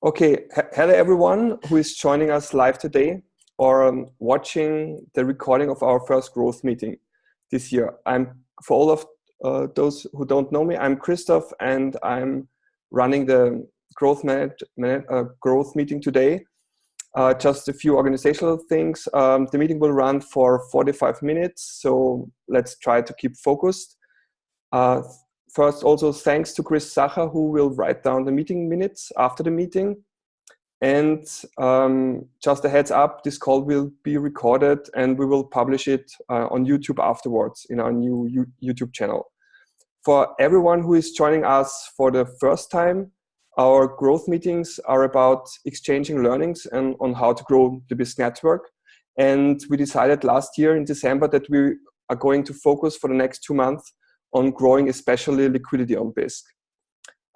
Okay, hello everyone who is joining us live today or um, watching the recording of our first growth meeting this year. I'm for all of uh, those who don't know me, I'm Christoph and I'm running the growth, manage, uh, growth meeting today. Uh, just a few organizational things. Um, the meeting will run for 45 minutes, so let's try to keep focused. First, also thanks to Chris Sacher, who will write down the meeting minutes after the meeting. And um, just a heads up, this call will be recorded and we will publish it uh, on YouTube afterwards in our new U YouTube channel. For everyone who is joining us for the first time, our growth meetings are about exchanging learnings and on how to grow the Bisq network. And we decided last year in December that we are going to focus for the next two months on growing especially liquidity on Bisq.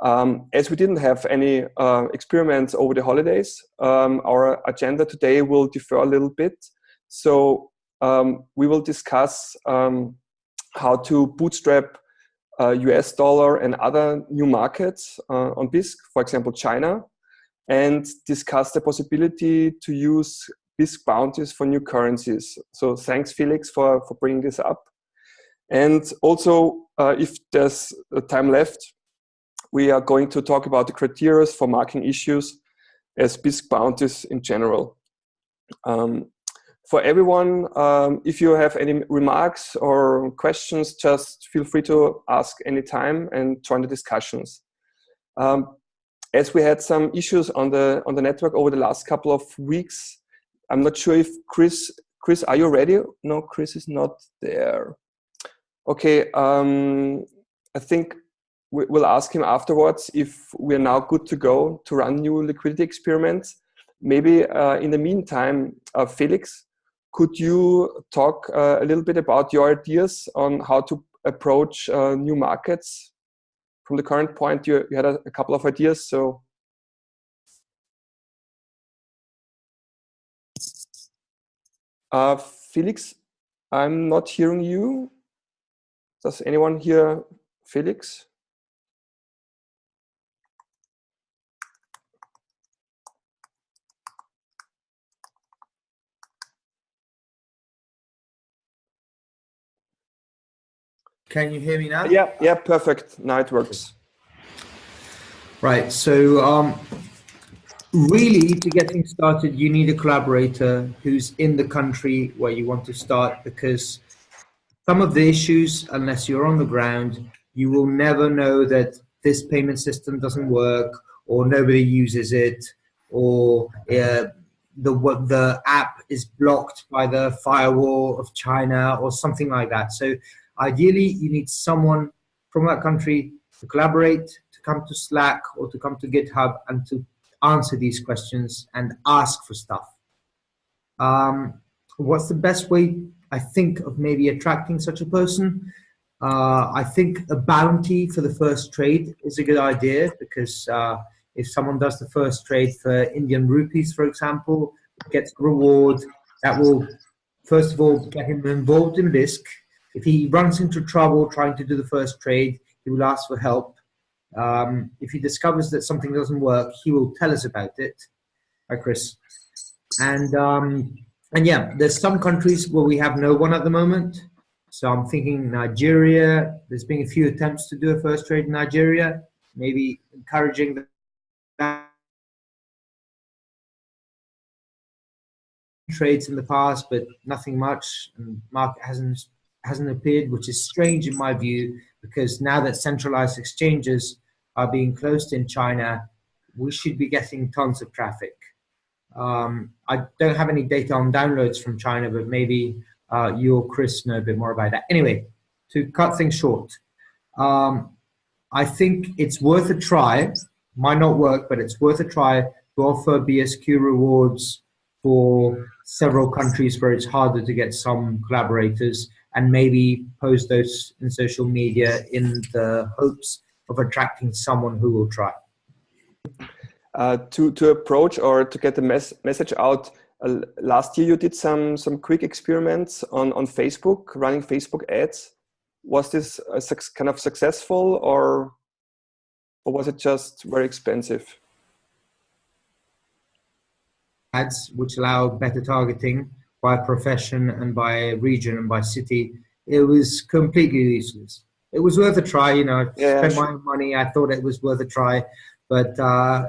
Um, as we didn't have any uh, experiments over the holidays, um, our agenda today will differ a little bit. So um, we will discuss um, how to bootstrap uh, US dollar and other new markets uh, on Bisq, for example, China, and discuss the possibility to use Bisq bounties for new currencies. So thanks, Felix, for, for bringing this up. And also, uh, if there's time left, we are going to talk about the criteria for marking issues as Bisq bounties in general. Um, for everyone, um, if you have any remarks or questions, just feel free to ask anytime and join the discussions. Um, as we had some issues on the on the network over the last couple of weeks, I'm not sure if Chris, Chris, are you ready? No, Chris is not there. Okay, um, I think we'll ask him afterwards if we're now good to go to run new liquidity experiments. Maybe uh, in the meantime, uh, Felix, could you talk uh, a little bit about your ideas on how to approach uh, new markets? From the current point, you, you had a, a couple of ideas, so. Uh, Felix, I'm not hearing you. Does anyone hear Felix? Can you hear me now? Yeah, yeah, perfect. Now it works. Right. So, um, really, to getting started, you need a collaborator who's in the country where you want to start because some of the issues, unless you're on the ground, you will never know that this payment system doesn't work or nobody uses it or uh, the what the app is blocked by the firewall of China or something like that. So ideally, you need someone from that country to collaborate, to come to Slack or to come to GitHub and to answer these questions and ask for stuff. Um, what's the best way I think of maybe attracting such a person. Uh, I think a bounty for the first trade is a good idea because uh, if someone does the first trade for Indian rupees, for example, gets a reward, that will first of all get him involved in Bisq. If he runs into trouble trying to do the first trade, he will ask for help. Um, if he discovers that something doesn't work, he will tell us about it. Hi, Chris. And um, and yeah, there's some countries where we have no one at the moment. So I'm thinking Nigeria, there's been a few attempts to do a first trade in Nigeria, maybe encouraging that trades in the past, but nothing much, and market hasn't hasn't appeared, which is strange in my view, because now that centralized exchanges are being closed in China, we should be getting tons of traffic. Um, I don't have any data on downloads from China, but maybe uh, you or Chris know a bit more about that. Anyway, to cut things short, um, I think it's worth a try. Might not work, but it's worth a try to offer BSQ rewards for several countries where it's harder to get some collaborators and maybe post those in social media in the hopes of attracting someone who will try uh, to to approach or to get the mes message out. Uh, last year, you did some some quick experiments on on Facebook, running Facebook ads. Was this kind of successful, or or was it just very expensive? ads, which allow better targeting by profession and by region and by city, it was completely useless. It was worth a try, you know. I Yeah, spent sure. my money. I thought it was worth a try, but uh,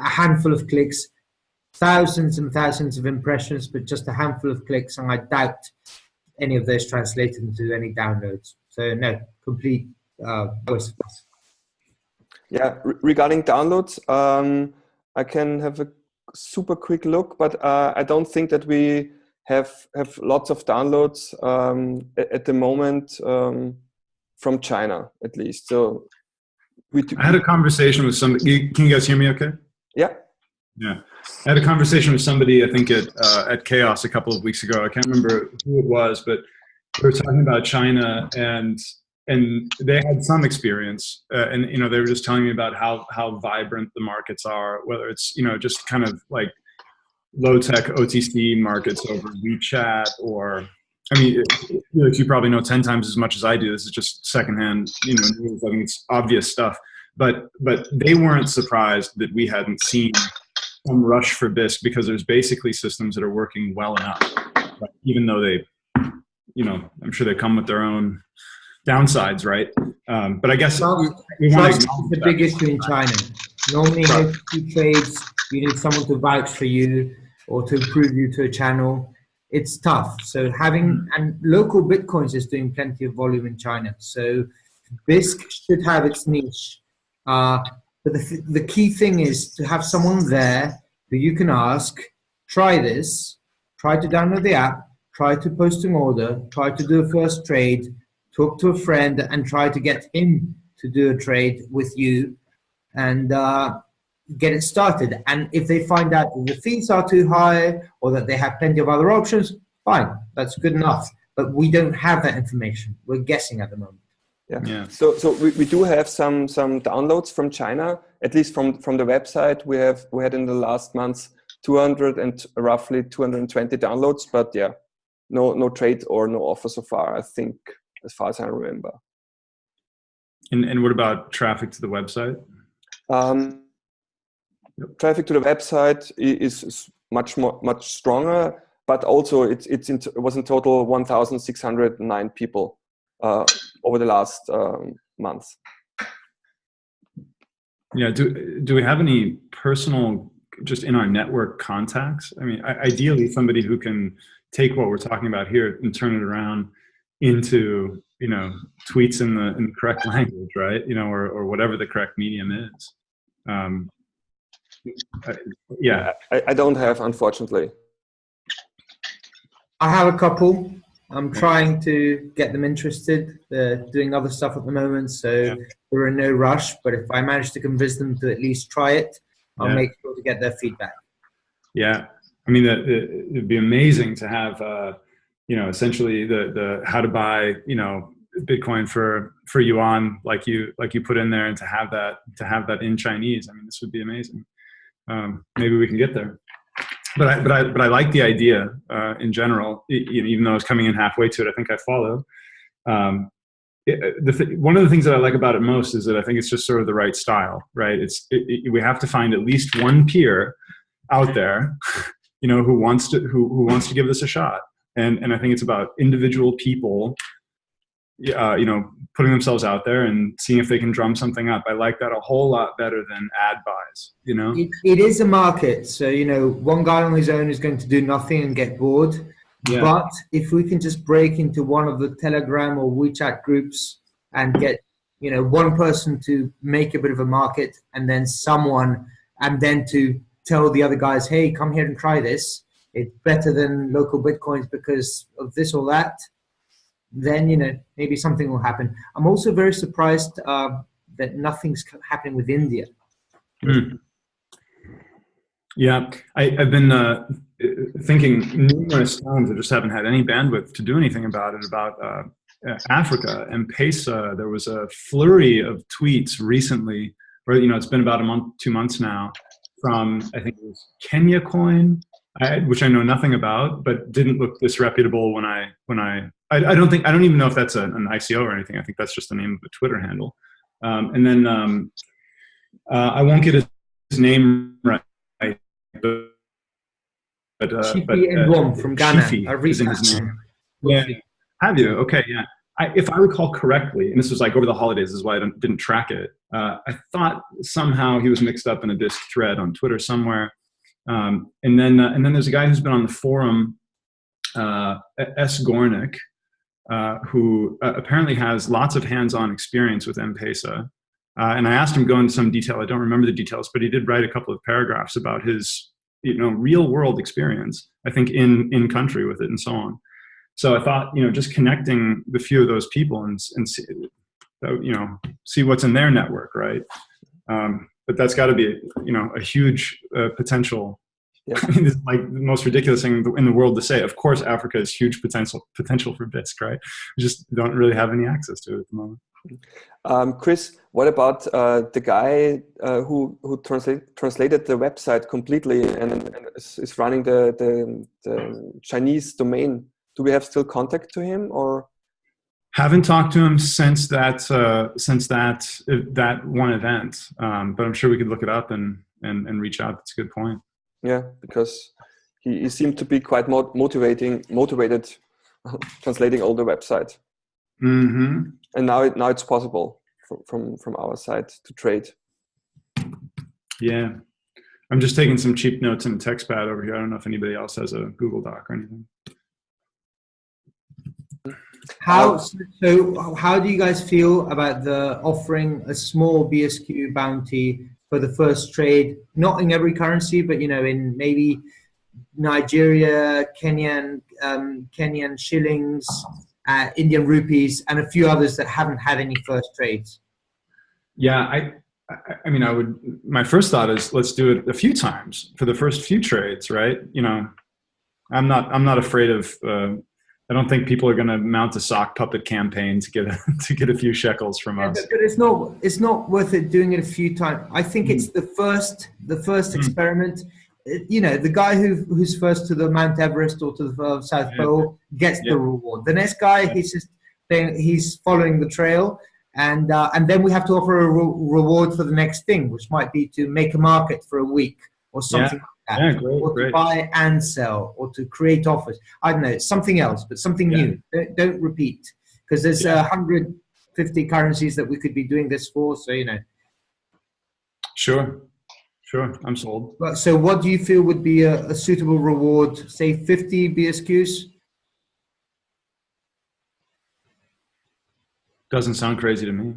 a handful of clicks, thousands and thousands of impressions, but just a handful of clicks, and I doubt any of those translated into any downloads. So no, complete uh, waste. Yeah, re- regarding downloads, um, I can have a super quick look, but uh, I don't think that we have have lots of downloads um, at the moment um, from China, at least. So we do, I had a conversation with somebody. Can you guys hear me? Okay. Yeah, Yeah, I had a conversation with somebody. I think at uh, at Chaos a couple of weeks ago. I can't remember who it was, but we were talking about China, and and they had some experience, uh, and you know they were just telling me about how how vibrant the markets are. Whether it's you know just kind of like low tech OTC markets over WeChat, or I mean, it- Felix, you probably know ten times as much as I do. This is just secondhand, you know. I mean, it's obvious stuff. But but they weren't surprised that we hadn't seen some rush for Bisq because there's basically systems that are working well enough, right? even though they, you know, I'm sure they come with their own downsides, right? Um, but I guess we, we want to the big issue in China. Normally, Trust. OTC trades, you need someone to vouch for you or to approve you to a channel. It's tough. So having and local bitcoins is doing plenty of volume in China. So Bisq should have its niche. Uh, but the, th- the key thing is to have someone there who you can ask, try this, try to download the app, try to post an order, try to do a first trade, talk to a friend, and try to get him to do a trade with you and uh, get it started. And if they find out the fees are too high or that they have plenty of other options, fine, that's good enough. But we don't have that information. We're guessing at the moment. Yeah. Yeah. So so we, we do have some some downloads from China, at least from from the website. We have we had in the last months 200 and roughly 220 downloads, but yeah, no no trade or no offer so far. I think as far as I remember. And, and what about traffic to the website? Um, Traffic to the website is, is much more much stronger, but also it's it's in, it was in total 1,609 people uh, over the last um, month. Yeah. Do do we have any personal, just in our network contacts? I mean, i- ideally, somebody who can take what we're talking about here and turn it around into you know tweets in the in the correct language, right? You know, or or whatever the correct medium is. Um, I- yeah. I, I don't have, unfortunately. I have a couple. I'm trying to get them interested. They're doing other stuff at the moment, so Yeah. we're in no rush. But if I manage to convince them to at least try it, I'll Yeah. make sure to get their feedback. Yeah, I mean, it'd be amazing to have, uh, you know, essentially the the how to buy, you know, Bitcoin for for yuan, like you like you put in there, and to have that to have that in Chinese. I mean, this would be amazing. Um, maybe we can get there. But I but I but I like the idea uh, in general. e- even though I was coming in halfway to it, I think I follow. Um, it, the th- one of the things that I like about it most is that I think it's just sort of the right style, right? It's it, it, we have to find at least one peer out there you know who wants to who, who wants to give this a shot and and i think it's about individual people uh, you know putting themselves out there and seeing if they can drum something up i like that a whole lot better than ad buys you know It, it is a market, so you know, one guy on his own is going to do nothing and get bored. Yeah. But if we can just break into one of the Telegram or WeChat groups and get, you know, one person to make a bit of a market and then someone, and then to tell the other guys, hey, come here and try this. It's better than local bitcoins because of this or that. Then you know maybe something will happen. I'm also very surprised uh, that nothing's happening with India. Mm. yeah I, i've been uh, thinking numerous times i just haven't had any bandwidth to do anything about it about uh, africa M-Pesa there was a flurry of tweets recently where you know it's been about a month two months now from i think it was kenya coin I, which i know nothing about but didn't look disreputable when i when i i, I don't think i don't even know if that's a, an ico or anything i think that's just the name of a twitter handle um, and then um, uh, i won't get his name right but uh, but, Ndwom from Ghana. Chifi is his name. Yeah. Have you? Okay, yeah. I, if I recall correctly, and this was like over the holidays, this is why I didn't track it. Uh, I thought somehow he was mixed up in a Bisq thread on Twitter somewhere. Um, and then uh, and then there's a guy who's been on the forum, uh, S. Gornick, uh, who uh, apparently has lots of hands-on experience with M-Pesa. Uh, and I asked him to go into some detail. I don't remember the details, but he did write a couple of paragraphs about his you know real-world experience. I think in in country with it and so on. So I thought you know just connecting the few of those people and and see, you know see what's in their network, right? Um, but that's got to be you know a huge uh, potential Yeah. I mean, it's like the most ridiculous thing in the world to say. Of course, Africa is huge potential potential for Bisq, right? We just don't really have any access to it at the moment. Um, Chris, what about uh, the guy uh, who who translate, translated the website completely and, and is, is running the, the the Chinese domain? Do we have still contact to him or? Haven't talked to him since that uh, since that that one event, um, but I'm sure we could look it up and and, and reach out. That's a good point. Yeah, because he, he seemed to be quite mo motivating motivated translating all the website, hmm and now it now it's possible from from, from our side to trade. Yeah, I'm just taking some cheap notes in a text pad over here. I don't know if anybody else has a Google Doc or anything. How so? How do you guys feel about the offering a small BSQ bounty for the first trade? Not in every currency, but you know, in maybe Nigeria, Kenyan, um, Kenyan shillings, uh, Indian rupees, and a few others that haven't had any first trades. Yeah, I, I, I mean, I would. My first thought is let's do it a few times for the first few trades, right? You know, I'm not. I'm not afraid of. Uh, I don't think people are going to mount a sock puppet campaign to get a, to get a few shekels from us. but, but it's not. It's not worth it doing it a few times. I think it's the first. The first Mm. experiment. You know, the guy who who's first to the Mount Everest or to the South Yeah. Pole gets Yeah. the reward. The next guy, he's just then he's following the trail, and uh, and then we have to offer a re- reward for the next thing, which might be to make a market for a week or something like that. Yeah, great, or to great. buy and sell, or to create offers. I don't know, something else, but something Yeah. new. Don't, don't repeat, because there's Yeah. uh, 150 currencies that we could be doing this for. So you know. Sure, sure. I'm sold. But so, what do you feel would be a, a suitable reward? Say 50 BSQs. Doesn't sound crazy to me.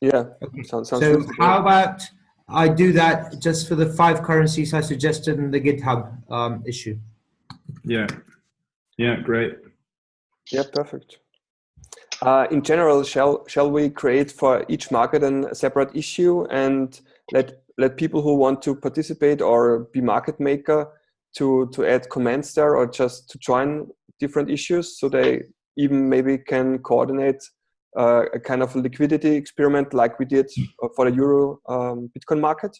Yeah, Okay. sounds sounds So how about I do that just for the five currencies I suggested in the GitHub um, issue? Yeah, yeah, great. Yeah, perfect. Uh, in general, shall shall we create for each market an- a separate issue and let let people who want to participate or be market maker to to add comments there or just to join different issues so they even maybe can coordinate uh, a kind of liquidity experiment like we did for the euro um, Bitcoin market?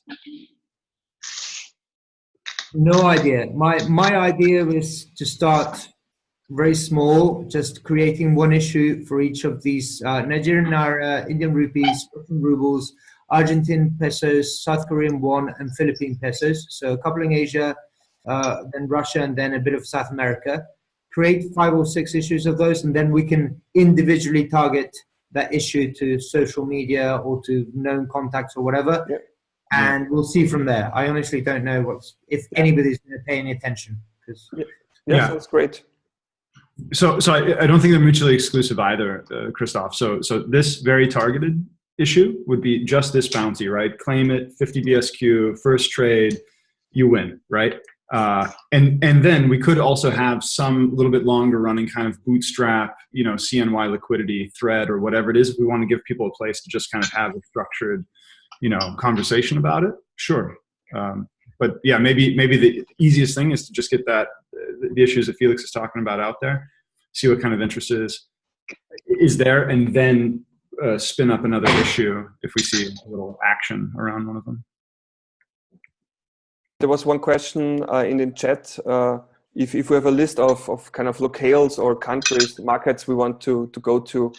No idea. My my idea was to start very small, just creating one issue for each of these uh, Nigerian naira, Indian rupees, Russian rubles, Argentine pesos, South Korean won, and Philippine pesos. So coupling Asia, uh, then Russia, and then a bit of South America. Create five or six issues of those, and then we can individually target that issue to social media or to known contacts or whatever. Yeah. And we'll see from there. I honestly don't know what's if anybody's going to pay any attention because Yeah, Yeah. sounds great. So, so I, I don't think they're mutually exclusive either, uh, Christoph. So, so this very targeted issue would be just this bounty, right? Claim it, 50 BSQ, first trade, you win, right? Uh, and and then we could also have some little bit longer running kind of bootstrap, you know, CNY liquidity thread or whatever it is. If we want to give people a place to just kind of have a structured, you know, conversation about it, sure. Um, but yeah, maybe maybe the easiest thing is to just get that the issues that Felix is talking about out there, see what kind of interest is is there, and then uh, spin up another issue if we see a little action around one of them. There was one question uh, in the chat. Uh, if, if we have a list of, of kind of locales or countries, markets we want to, to go to,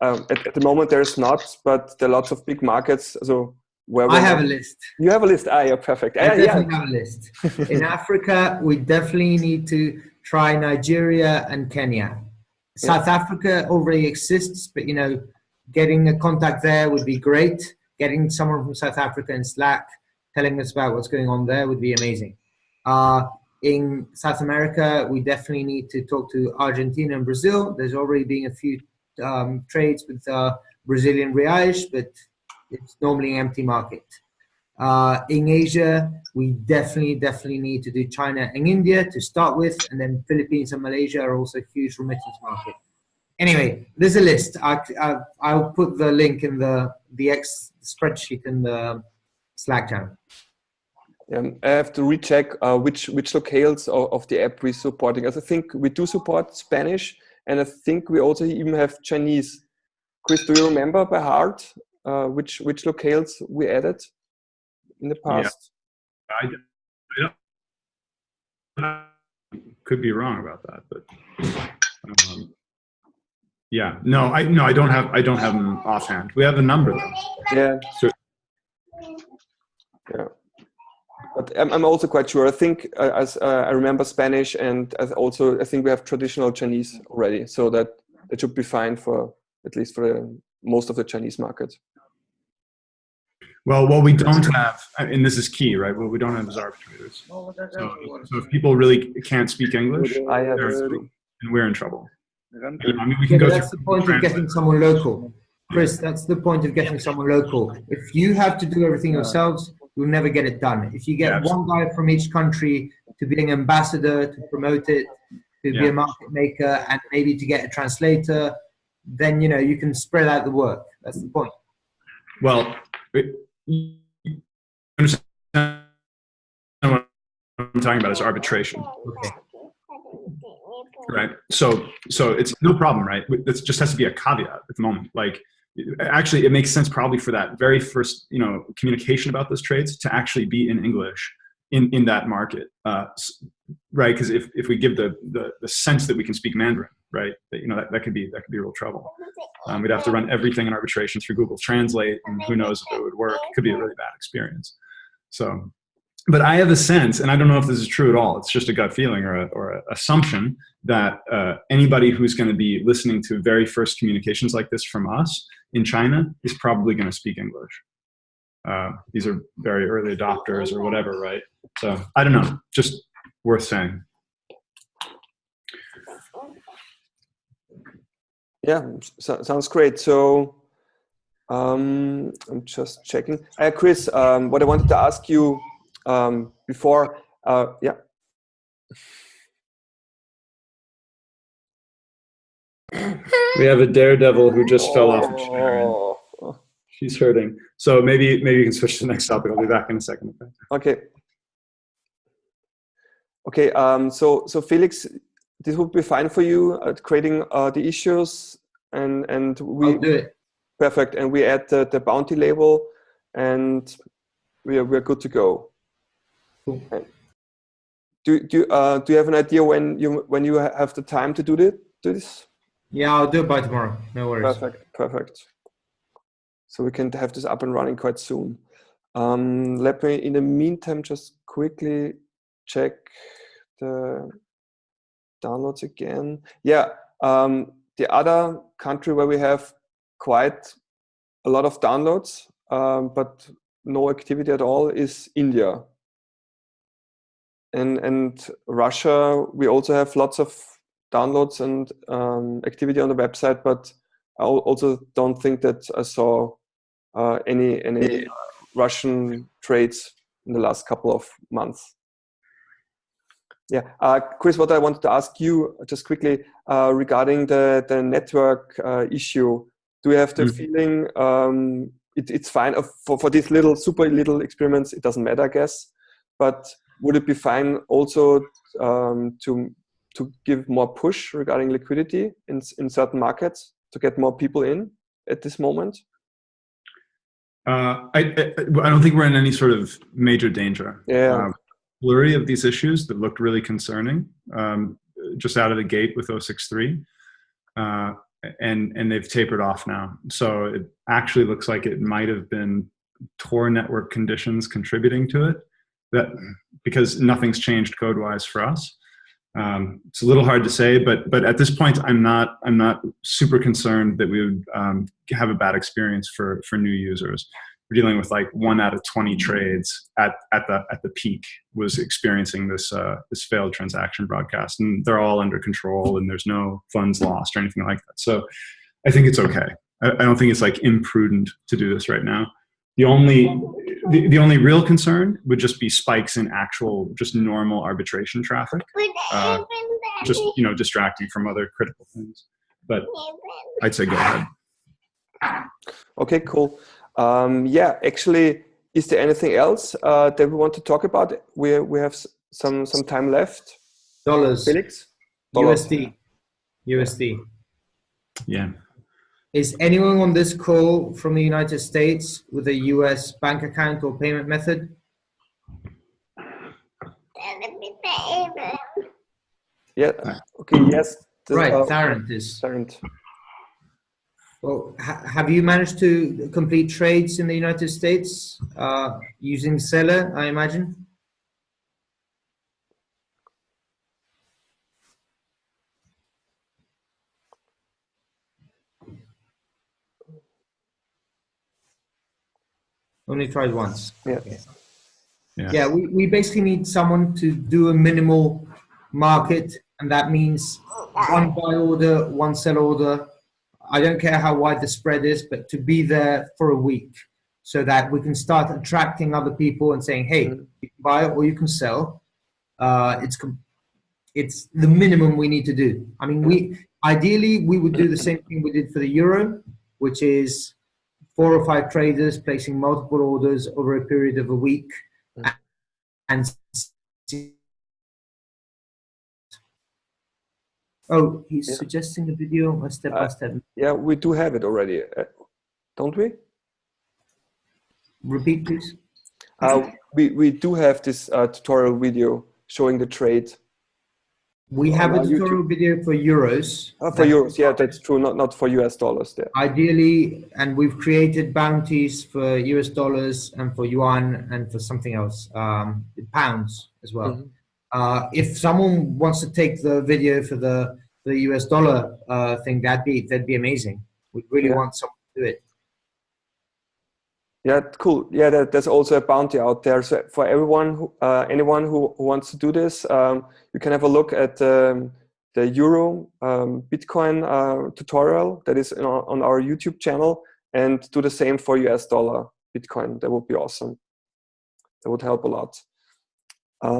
um, at, at the moment there's not, but there are lots of big markets. So where I have a list. You have a list. Ah, yeah, perfect. I Ah, yeah, definitely have a list. In Africa, we definitely need to try Nigeria and Kenya. South Africa already exists, but you know, getting a contact there would be great. Getting someone from South Africa in Slack telling us about what's going on there would be amazing. Uh, in South America, we definitely need to talk to Argentina and Brazil. There's already been a few um, trades with uh, Brazilian reais, but it's normally an empty market. Uh, in Asia, we definitely, definitely need to do China and India to start with, and then Philippines and Malaysia are also huge remittance market. Anyway, there's a list. I, I, I'll put the link in the the X spreadsheet in the Slack channel. Um, I have to recheck uh, which which locales of, of the app we're supporting. As I think we do support Spanish, and I think we also even have Chinese. Chris, do you remember by heart uh, which which locales we added in the Yeah. past? I, I don't, could be wrong about that, but um, yeah, no, I no, I don't have I don't have them offhand. We have a number though. Yeah. So- Yeah. But I'm, I'm also quite sure. I think uh, as uh, I remember Spanish, and as also I think we have traditional Chinese already, so that it should be fine for at least for the, most of the Chinese market. Well, what we don't have, and this is key, right? What we don't have is arbitrators. So, so if people really can't speak English, I have and we're in trouble. I mean, we can Yeah, go but that's the point of getting someone local. Chris, that's the point of getting someone local. If you have to do everything yourselves, you'll never get it done. If you get Yeah, one guy from each country to be an ambassador, to promote it, to be a market maker, and maybe to get a translator, then you know you can spread out the work. That's the point. Well, it- understand what I'm talking about is arbitration, Okay. right? So, so it's no problem, right? It just has to be a caveat at the moment. Like, actually, it makes sense probably for that very first, you know, communication about those trades to actually be in English in in that market, uh, right? Because if if we give the, the the sense that we can speak Mandarin, right, that, you know, that, that could be that could be real trouble. Um, we'd have to run everything in arbitration through Google Translate, and who knows if it would work. It could be a really bad experience. So, but I have a sense, and I don't know if this is true at all. It's just a gut feeling or a, or a assumption that uh, anybody who's going to be listening to very first communications like this from us in China is probably going to speak English. Uh, these are very early adopters or whatever, right? So I don't know. Just worth saying. Yeah, so, sounds great. So um, I'm just checking. Uh, Chris, um, what I wanted to ask you um, before, uh, yeah. We have a daredevil who just fell off a chair. and Oh, She's hurting. So maybe maybe you can switch to the next topic. I'll be back in a second. Okay. Okay. Okay. Um, so so Felix, this would be fine for you at creating uh, the issues and and we I'll do it. perfect and we add the, the bounty label and we are we're good to go. Cool. Do do you, uh, do you have an idea when you when you have the time to do this? Do this? Yeah, I'll do it by tomorrow. No worries. Perfect, perfect. So we can have this up and running quite soon. Um, let me, in the meantime, just quickly check the downloads again. Yeah, um, the other country where we have quite a lot of downloads, um, but no activity at all is India. And and Russia, we also have lots of downloads and um, activity on the website, but I also don't think that I saw uh, any any uh, Russian trades in the last couple of months. Yeah, uh, Chris, what I wanted to ask you just quickly uh, regarding the the network uh, issue. Do you have the Mhm. feeling um, it, it's fine uh, for for these little super little experiments? It doesn't matter, I guess. But would it be fine also um, to to give more push regarding liquidity in in certain markets to get more people in at this moment? Uh, I, I I don't think we're in any sort of major danger. Yeah. Um, flurry of these issues that looked really concerning um, just out of the gate with 063 uh, and and they've tapered off now so it actually looks like it might have been Tor network conditions contributing to it. That because nothing's changed code wise for us. Um, it's a little hard to say, but but at this point, I'm not I'm not super concerned that we would um, have a bad experience for for new users. We're dealing with like one out of 20 trades at at the at the peak was experiencing this uh, this failed transaction broadcast, and they're all under control, and there's no funds lost or anything like that. So I think it's okay. I, I don't think it's like imprudent to do this right now. The only the, the only real concern would just be spikes in actual just normal arbitration traffic uh, just you know distracting from other critical things. But i'd say go ahead. Okay cool. Um, yeah actually is there anything else uh, that we want to talk about? We we have some some time left. Dollars. Felix? Dollars. usd usd yeah is anyone on this call from the United States with a US bank account or payment method? Yeah. Okay. Yes. right. Uh, Tarrant is. Tarrant. Well, ha have you managed to complete trades in the United States uh, using Zelle? I imagine. Only tried once. Yeah. Okay. Yeah, yeah we, we basically need someone to do a minimal market, and that means one buy order, one sell order. I don't care how wide the spread is, but to be there for a week so that we can start attracting other people and saying, hey, mm-hmm. you can buy or you can sell. Uh, it's it's the minimum we need to do. I mean, we ideally we would do the same thing we did for the euro, which is four or five traders placing multiple orders over a period of a week mm. and oh he's yeah. suggesting a video. A step by step. yeah we do have it already uh, don't we? Repeat please. Uh, we we do have this uh, tutorial video showing the trade we have a tutorial video for euros. Oh, for euros, yeah, that's true. Not not for US dollars. There. Ideally, and we've created bounties for US dollars and for yuan and for something else, um, pounds as well. Mm -hmm. uh, if someone wants to take the video for the the US dollar uh, thing, that'd be that'd be amazing. We really yeah. want someone to do it. Yeah, cool. Yeah, there, there's also a bounty out there. So for everyone, who, uh, anyone who, who, wants to do this, um, you can have a look at um, the Euro um, Bitcoin uh, tutorial that is on, on our YouTube channel and do the same for US dollar Bitcoin. That would be awesome. That would help a lot. Uh,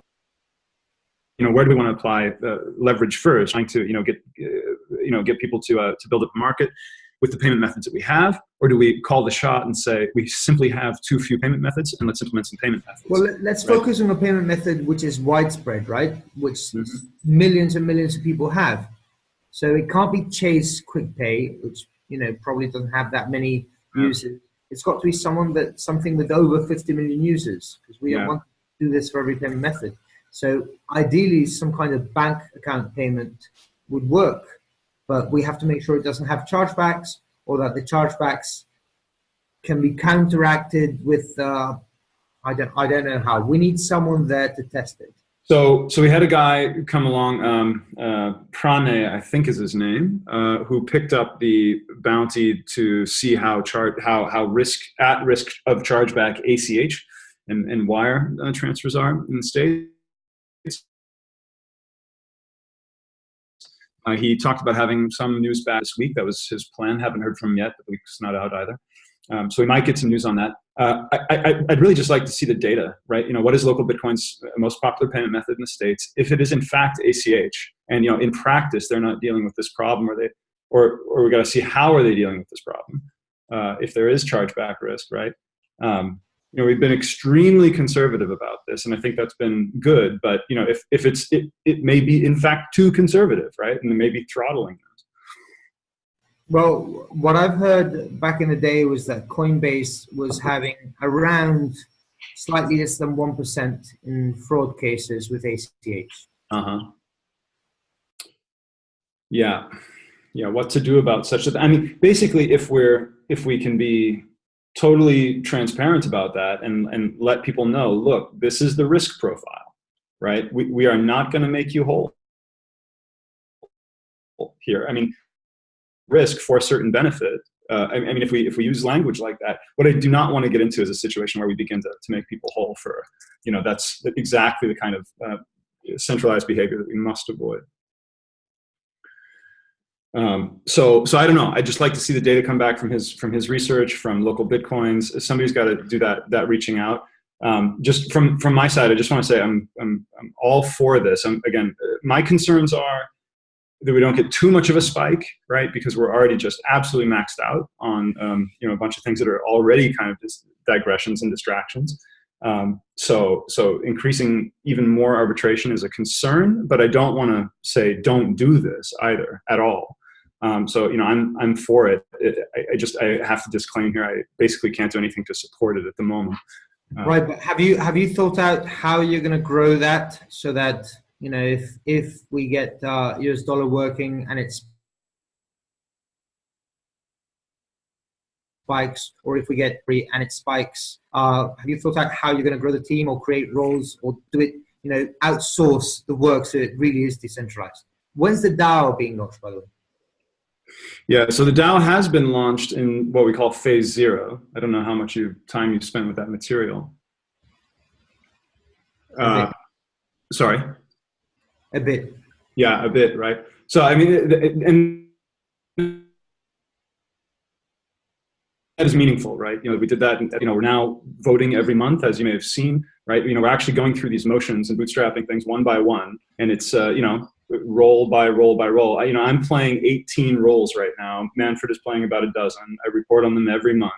you know, where do we want to apply leverage first? Trying to, you know, get, uh, you know, get people to, uh, to build up a market with the payment methods that we have? Or do we call the shot and say we simply have too few payment methods and let's implement some payment methods? Well, let's right? focus on a payment method which is widespread, right? Which mm -hmm. millions and millions of people have. So it can't be Chase Quick Pay, which you know probably doesn't have that many mm. users. It's got to be someone that something with over 50 million users because we yeah. Don't want to do this for every payment method. So ideally, some kind of bank account payment would work but we have to make sure it doesn't have chargebacks or that the chargebacks can be counteracted with, uh, I, don't, I don't know how. We need someone there to test it. So, so we had a guy come along, um, uh, Prane, I think is his name, uh, who picked up the bounty to see how chart, how how risk at risk of chargeback ACH and, and wire uh, transfers are in the states. Uh, he talked about having some news back this week. That was his plan. Haven't heard from him yet. The week's not out either. Um, so we might get some news on that. Uh, I, would really just like to see the data, right? You know, what is local Bitcoin's most popular payment method in the states? If it is in fact ACH, and you know, in practice they're not dealing with this problem, or they, or or we got to see how are they dealing with this problem? Uh, if there is chargeback risk, right? Um, you know, we've been extremely conservative about this, and I think that's been good. But you know, if if it's it, it may be in fact too conservative, right, and it may be throttling those. Well, what I've heard back in the day was that Coinbase was having around slightly less than one percent in fraud cases with ACH. Uh huh. Yeah, yeah. What to do about such a? I mean, basically, if we're if we can be totally transparent about that and, and let people know, look, this is the risk profile, right? We, we are not going to make you whole here. I mean, risk for a certain benefit. Uh, I, I, mean, if we if we use language like that, what I do not want to get into is a situation where we begin to, to make people whole for, you know, that's exactly the kind of uh, centralized behavior that we must avoid. Um, so, so I don't know. I'd just like to see the data come back from his from his research, from local bitcoins. Somebody's got to do that that reaching out. Um, just from from my side, I just want to say I'm I'm I'm all for this. I'm, again, my concerns are that we don't get too much of a spike, right? Because we're already just absolutely maxed out on um, you know a bunch of things that are already kind of digressions and distractions. Um, so, so increasing even more arbitration is a concern, but I don't want to say don't do this either at all. Um, so, you know, I'm, I'm for it. it I, I, just, I have to disclaim here, I basically can't do anything to support it at the moment. Uh, right, but have you, have you thought out how you're going to grow that so that, you know, if, if we get uh, US dollar working and it's spikes, or if we get free and it spikes, uh, have you thought out how you're going to grow the team or create roles or do it, you know, outsource the work so it really is decentralized? When's the DAO being launched, by the way? Yeah, so the DAO has been launched in what we call phase zero. I don't know how much you, time you've spent with that material. Uh, sorry? A bit. Yeah, a bit, right? So, I mean, and that is meaningful, right? You know, we did that, and, you know, we're now voting every month, as you may have seen, right? You know, we're actually going through these motions and bootstrapping things one by one, and it's, uh, you know, role by role by role. I, you know, I'm playing 18 roles right now. Manfred is playing about a dozen. I report on them every month.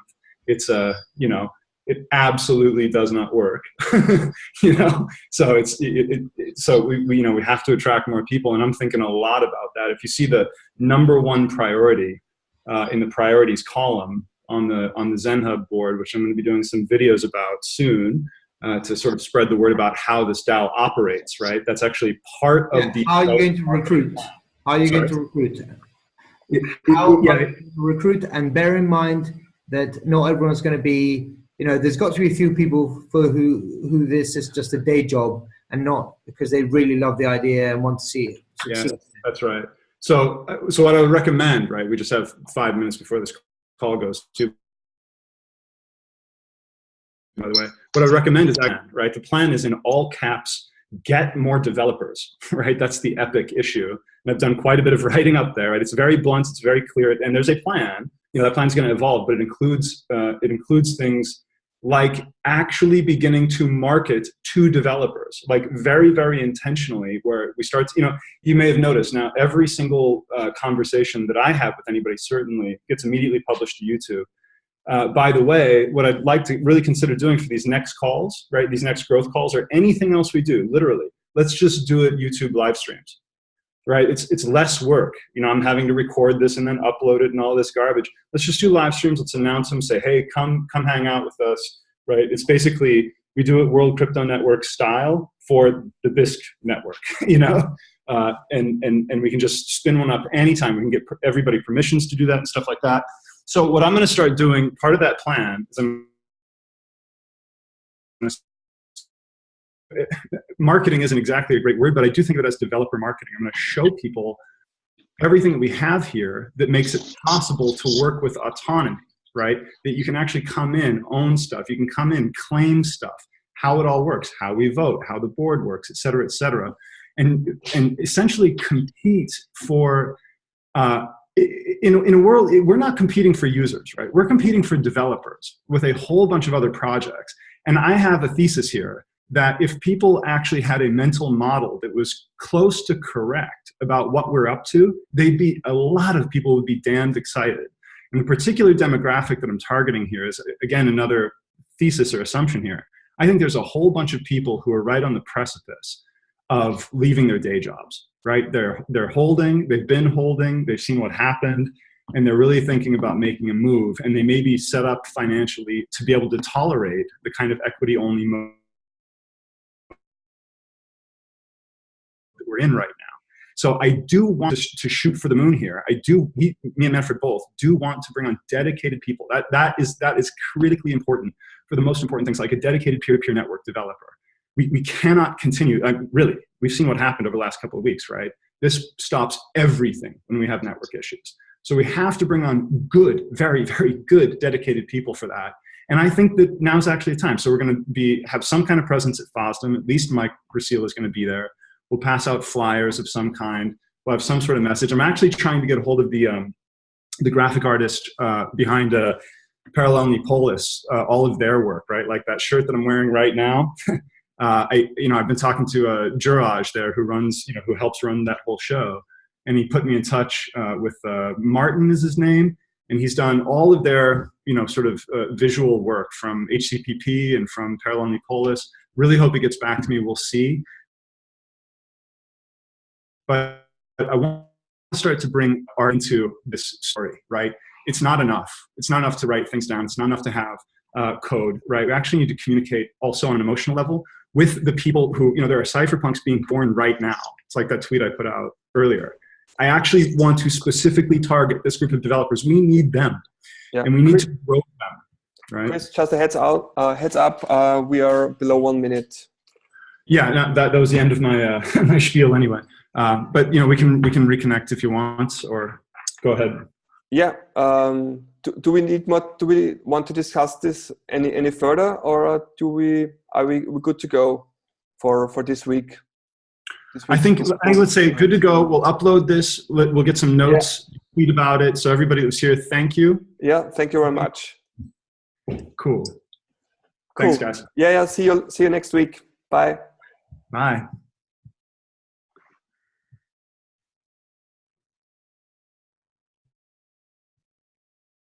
It's a, you know, it absolutely does not work. you know, so it's it, it, so we, we you know we have to attract more people, and I'm thinking a lot about that. If you see the number one priority uh, in the priorities column on the on the ZenHub board, which I'm going to be doing some videos about soon, uh, to sort of spread the word about how this DAO operates, right? That's actually part of the. How are you going to recruit? How are you Sorry? going to recruit? How yeah. to recruit and bear in mind that not everyone's going to be, you know, there's got to be a few people for who who this is just a day job and not because they really love the idea and want to see it. Succeed. Yeah, that's right. So, so what I would recommend, right? We just have five minutes before this call goes to by the way. What I recommend is that, right? The plan is in all caps, get more developers, right? That's the epic issue. And I've done quite a bit of writing up there, right? It's very blunt, it's very clear, and there's a plan. You know, that plan's gonna evolve, but it includes, uh, it includes things like actually beginning to market to developers, like very, very intentionally, where we start, to, you know, you may have noticed now every single uh, conversation that I have with anybody certainly gets immediately published to YouTube uh, by the way, what I'd like to really consider doing for these next calls, right, these next growth calls, or anything else we do, literally, let's just do it YouTube live streams, right? It's, it's less work. You know, I'm having to record this and then upload it and all this garbage. Let's just do live streams. Let's announce them, say, hey, come, come hang out with us, right? It's basically, we do it World Crypto Network style for the Bisq network, you know? Uh, and, and, and we can just spin one up anytime. We can get everybody permissions to do that and stuff like that. So what I'm going to start doing, part of that plan is I'm marketing isn't exactly a great word, but I do think of it as developer marketing. I'm going to show people everything that we have here that makes it possible to work with autonomy, right? That you can actually come in, own stuff. You can come in, claim stuff, how it all works, how we vote, how the board works, et cetera, et cetera. And, and essentially compete for uh, in, in a world, we're not competing for users, right? We're competing for developers with a whole bunch of other projects. And I have a thesis here that if people actually had a mental model that was close to correct about what we're up to, they'd be, a lot of people would be damned excited. And the particular demographic that I'm targeting here is, again, another thesis or assumption here. I think there's a whole bunch of people who are right on the precipice of leaving their day jobs right? They're, they're holding, they've been holding, they've seen what happened, and they're really thinking about making a move, and they may be set up financially to be able to tolerate the kind of equity-only move that we're in right now. So I do want to, shoot for the moon here. I do, me, me and Manfred both do want to bring on dedicated people. That, that, is, that is critically important for the most important things like a dedicated peer-to-peer -peer network developer. We, we cannot continue, really, we've seen what happened over the last couple of weeks, right? This stops everything when we have network issues. So we have to bring on good, very, very good dedicated people for that. And I think that now's actually the time. So we're going to be have some kind of presence at FOSDEM. At least Mike Gracile is going to be there. We'll pass out flyers of some kind. We'll have some sort of message. I'm actually trying to get a hold of the um, the graphic artist uh, behind uh, Paralelní Polis, uh, all of their work, right? Like that shirt that I'm wearing right now. uh, I, you know, I've been talking to uh, Juraj there, who runs, you know, who helps run that whole show, and he put me in touch uh, with uh, Martin is his name, and he's done all of their, you know, sort of uh, visual work from HCPP and from Paralelní Polis. Really hope he gets back to me. We'll see but I want to start to bring art into this story, right? It's not enough. It's not enough to write things down. It's not enough to have uh, code, right? We actually need to communicate also on an emotional level with the people who, you know, there are cypherpunks being born right now. It's like that tweet I put out earlier. I actually want to specifically target this group of developers. We need them, yeah. and we need Chris, to grow them. Right. Chris, just a heads out, uh, heads up. Uh, we are below one minute. Yeah, no, that that was the end of my uh, my spiel anyway. Um, but you know, we can we can reconnect if you want, or go ahead. Yeah. Um, do, do we need more? Do we want to discuss this any any further, or do we are we good to go for for this week? This week I think I let's say good to go. We'll upload this. We'll get some notes, yeah. tweet about it. So everybody who's here, thank you. Yeah, thank you very much. Cool. Thanks, guys. Yeah, yeah. See you. See you next week. Bye. Bye.